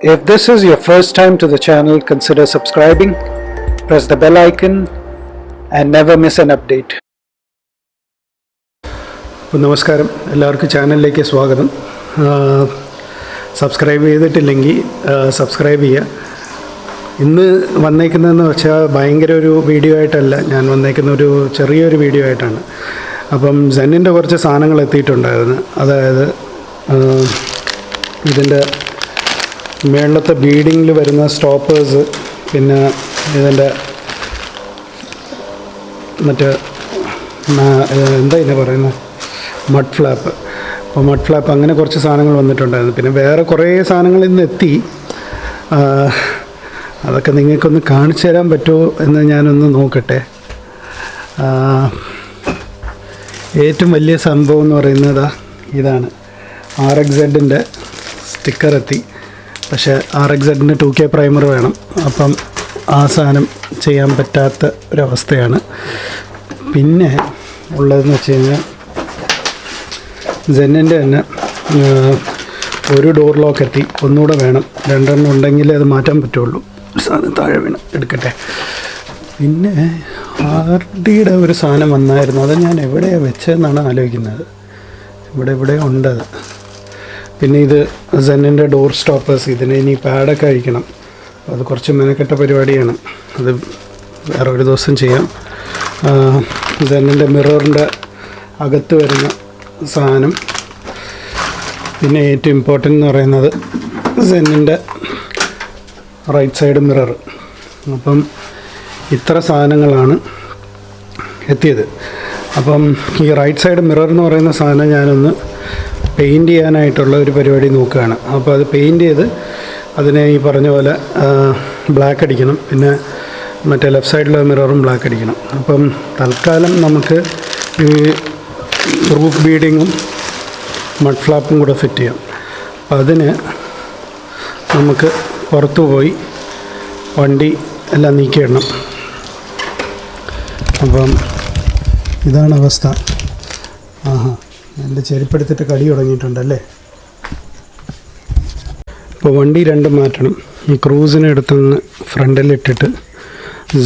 If this is your first time to the channel, consider subscribing, press the bell icon, and never miss an update. നമസ്കാരം. എല്ലാവർക്കും ചാനലിലേക്ക് സ്വാഗതം. Subscribe ചെയ്തിട്ടില്ലെങ്കിൽ subscribe ചെയ്യുക. ഇന്ന് വന്നേക്കുന്നതെന്ന് വെച്ചാൽ ഭയങ്കര ഒരു വീഡിയോ ആയിട്ടല്ല. ഞാൻ വന്നേക്കുന്ന ഒരു ചെറിയൊരു വീഡിയോ ആയിട്ടാണ്. അപ്പം സെന്നിന്റെ കുറച്ച് സാധനങ്ങൾ എത്തിയിട്ടുണ്ടായിരുന്നു. അതായത് ഇതിന്റെ മേളത്തെ ബീഡിങ്ങിൽ വരുന്ന സ്റ്റോപ്പേഴ്സ് പിന്നെ ഇതിന്റെ മറ്റേ എന്താ ഇതിനെ പറയുന്നത് മഡ് ഫ്ലാപ്പ് അപ്പോൾ മഡ് ഫ്ലാപ്പ് അങ്ങനെ കുറച്ച് സാധനങ്ങൾ വന്നിട്ടുണ്ടായിരുന്നു. പിന്നെ വേറെ കുറേ സാധനങ്ങളിൽ നിന്ന് എത്തി. അതൊക്കെ നിങ്ങൾക്കൊന്ന് കാണിച്ചു തരാൻ പറ്റുമോ എന്ന് ഞാനൊന്ന് നോക്കട്ടെ. ഏറ്റവും വലിയ സംഭവം എന്ന് പറയുന്നത് ഇതാണ്. ആർ എക്സെഡിന്റെ സ്റ്റിക്കർ എത്തി. പക്ഷേ R X two K primer വേണം. അപ്പം ആ സാധനം ചെയ്യാൻ പറ്റാത്ത ഒരവസ്ഥയാണ്. പിന്നെ ഉള്ളതെന്ന് വെച്ച് കഴിഞ്ഞാൽ ജെന്നിന്റെ തന്നെ ഒരു ഡോർ ലോക്ക് എത്തി. ഒന്നുകൂടെ വേണം. രണ്ടെണ്ണം ഉണ്ടെങ്കിലേ അത് മാറ്റാൻ പറ്റുള്ളൂ. സാധനം താഴെ വീണ്. എടുക്കട്ടെ. പിന്നെ ആർ ഡിയുടെ ഒരു സാധനം വന്നായിരുന്നു. അത് ഞാൻ എവിടെയാണ് വെച്ചതെന്നാണ് ആലോചിക്കുന്നത്. ഇവിടെ ഇവിടെ ഉണ്ടത്. പിന്നെ ഇത് സെന്നിന്റെ ഡോർ സ്റ്റോപ്പേഴ്സ് ഇതിന് ഇനി പാഡൊക്കെ അഴിക്കണം. അത് കുറച്ച് മെനക്കെട്ട പരിപാടിയാണ്. അത് വേറെ ഒരു ദിവസം ചെയ്യാം. സെന്നിന്റെ മിററിന്റെ അകത്ത് വരുന്ന സാധനം. പിന്നെ ഏറ്റവും ഇമ്പോർട്ടന്റ് എന്ന് പറയുന്നത് സെന്നിന്റെ റൈറ്റ് സൈഡ് മിറർ അപ്പം ഇത്ര സാധനങ്ങളാണ് എത്തിയത്. അപ്പം ഈ റൈറ്റ് സൈഡ് മിറർ എന്ന് പറയുന്ന സാധനം ഞാനൊന്ന് പെയിന്റ് ചെയ്യാനായിട്ടുള്ള ഒരു പരിപാടി നോക്കുകയാണ്. അപ്പോൾ അത് പെയിന്റ് ചെയ്ത് അതിനെ ഈ പറഞ്ഞ പോലെ ബ്ലാക്ക് അടിക്കണം. പിന്നെ മറ്റേ ലെഫ്റ്റ് സൈഡിലെ മിററും ബ്ലാക്ക് അടിക്കണം. അപ്പം തൽക്കാലം നമുക്ക് ഈ റൂഫ് ബീഡിങ്ങും മഡ് ഫ്ലാപ്പും കൂടെ ഫിറ്റ് ചെയ്യാം. അപ്പം അതിന് നമുക്ക് പുറത്തു പോയി വണ്ടി എല്ലാം നീക്കിയിടണം അപ്പം ഇതാണ് അവസ്ഥ. ആഹാ. എന്റെ ചെരുപ്പെടുത്തിട്ട് കടി തുടങ്ങിയിട്ടുണ്ടല്ലേ? ഇപ്പോൾ വണ്ടി രണ്ടും മാറ്റണം. ഈ ക്രൂസിനെ എടുത്തൊന്ന് ഫ്രണ്ടിലിട്ടിട്ട്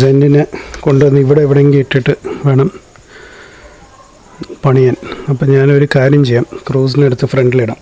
സെന്റിനെ കൊണ്ടുവന്ന് ഇവിടെ എവിടെയെങ്കിലും ഇട്ടിട്ട് വേണം പണിയാൻ. അപ്പം ഞാനൊരു കാര്യം ചെയ്യാം. ക്രൂസിനെടുത്ത് ഫ്രണ്ടിലിടാം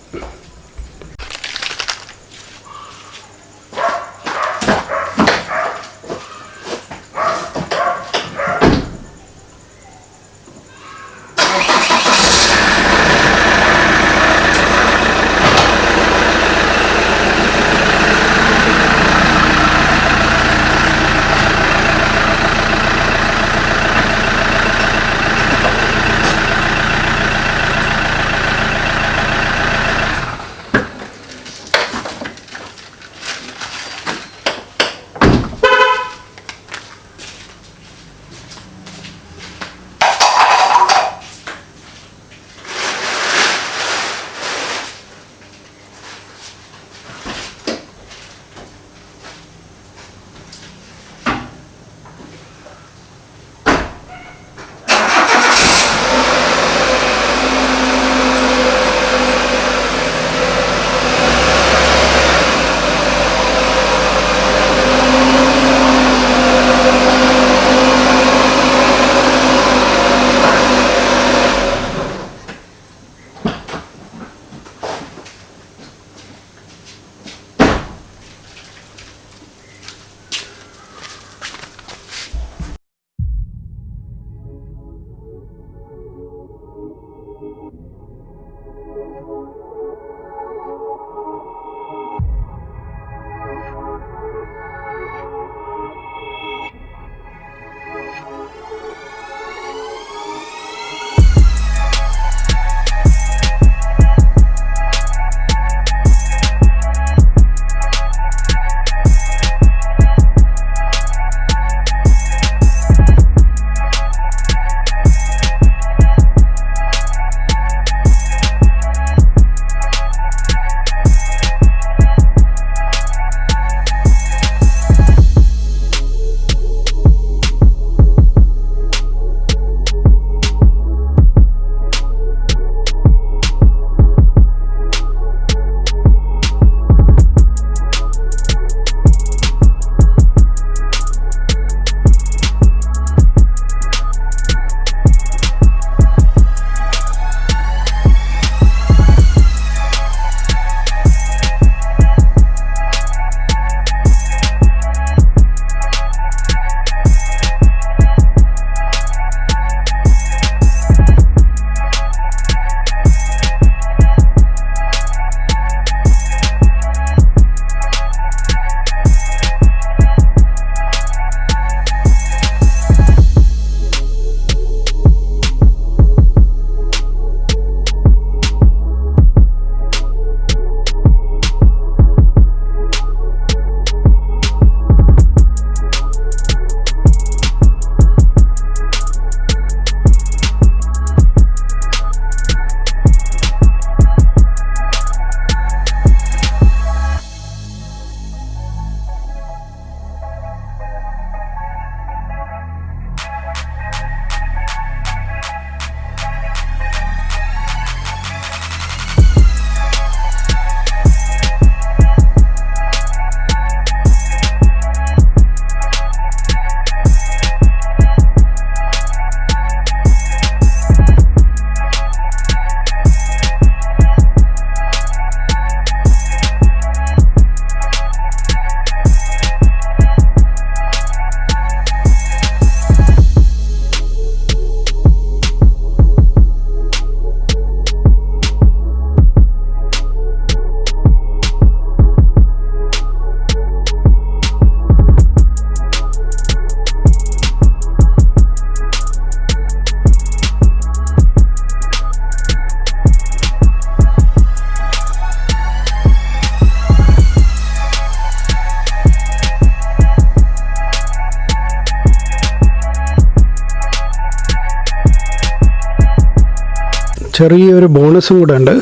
ചെറിയൊരു ബോണസും കൂടെ ഉണ്ട്.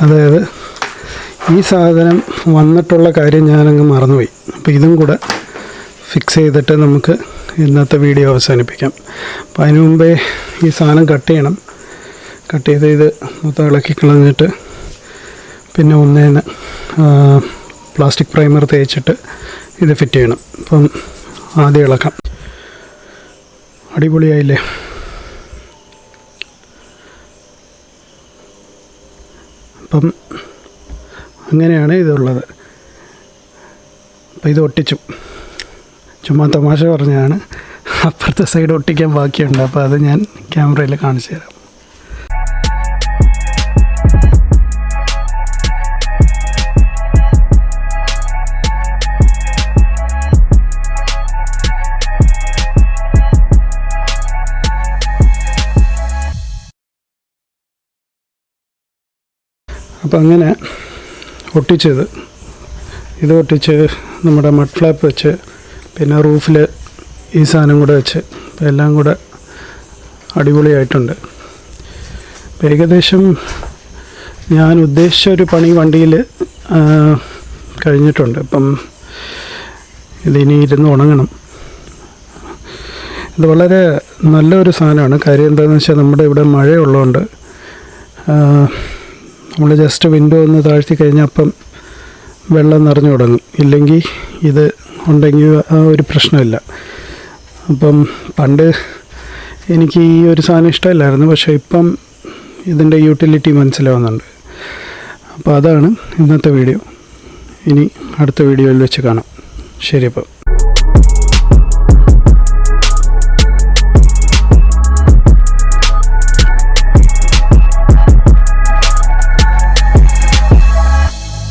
അതായത് ഈ സാധനം വന്നിട്ടുള്ള കാര്യം ഞാനങ്ങ് മറന്നുപോയി. അപ്പോൾ ഇതും കൂടെ ഫിക്സ് ചെയ്തിട്ട് നമുക്ക് ഇന്നത്തെ വീഡിയോ അവസാനിപ്പിക്കാം. അപ്പോൾ അതിന് മുമ്പേ ഈ സാധനം കട്ട് ചെയ്യണം. കട്ട് ചെയ്ത് ഇത് മൊത്തം ഇളക്കി കളഞ്ഞിട്ട് പിന്നെ ഒന്നേന്ന് പ്ലാസ്റ്റിക് പ്രൈമർ തേച്ചിട്ട് ഇത് ഫിറ്റ് ചെയ്യണം. അപ്പം ആദ്യം ഇളക്കാം. അടിപൊളിയായില്ലേ? അപ്പം അങ്ങനെയാണ് ഇതുള്ളത്. അപ്പം ഇത് ഒട്ടിച്ചു. ചുമ്മാ തമാശ പറഞ്ഞതാണ്. അപ്പുറത്തെ സൈഡ് ഒട്ടിക്കാൻ ബാക്കിയുണ്ട്. അപ്പോൾ അത് ഞാൻ ക്യാമറയിൽ കാണിച്ചു തരാം. അപ്പം അങ്ങനെ ഒട്ടിച്ചത്. ഇത് ഒട്ടിച്ച് നമ്മുടെ മഡ് ഫ്ലാപ്പ് വെച്ച് പിന്നെ റൂഫിൽ ഈ സാധനം കൂടെ വെച്ച് എല്ലാം കൂടെ അടിപൊളിയായിട്ടുണ്ട്. ഏകദേശം ഞാൻ ഉദ്ദേശിച്ച ഒരു പണി വണ്ടിയിൽ കഴിഞ്ഞിട്ടുണ്ട്. ഇപ്പം ഇതിനി ഇരുന്ന് ഉണങ്ങണം. ഇത് വളരെ നല്ലൊരു സാധനമാണ്. കാര്യം എന്താണെന്ന് വെച്ചാൽ നമ്മുടെ ഇവിടെ മഴയുള്ളതുകൊണ്ട് നമ്മൾ ജസ്റ്റ് വിൻഡോ ഒന്ന് താഴ്ത്തി കഴിഞ്ഞാൽ അപ്പം വെള്ളം നിറഞ്ഞു തുടങ്ങും. ഇല്ലെങ്കിൽ ഇത് ഉണ്ടെങ്കിൽ ആ ഒരു പ്രശ്നമില്ല. അപ്പം പണ്ട് എനിക്ക് ഈ ഒരു സാധനം ഇഷ്ടമില്ലായിരുന്നു. പക്ഷേ ഇപ്പം ഇതിന്റെ യൂട്ടിലിറ്റി മനസ്സിലാവുന്നുണ്ട്. അപ്പോൾ അതാണ് ഇന്നത്തെ വീഡിയോ ഇനി അടുത്ത വീഡിയോയിൽ വെച്ച് കാണാം. ശരി അപ്പം.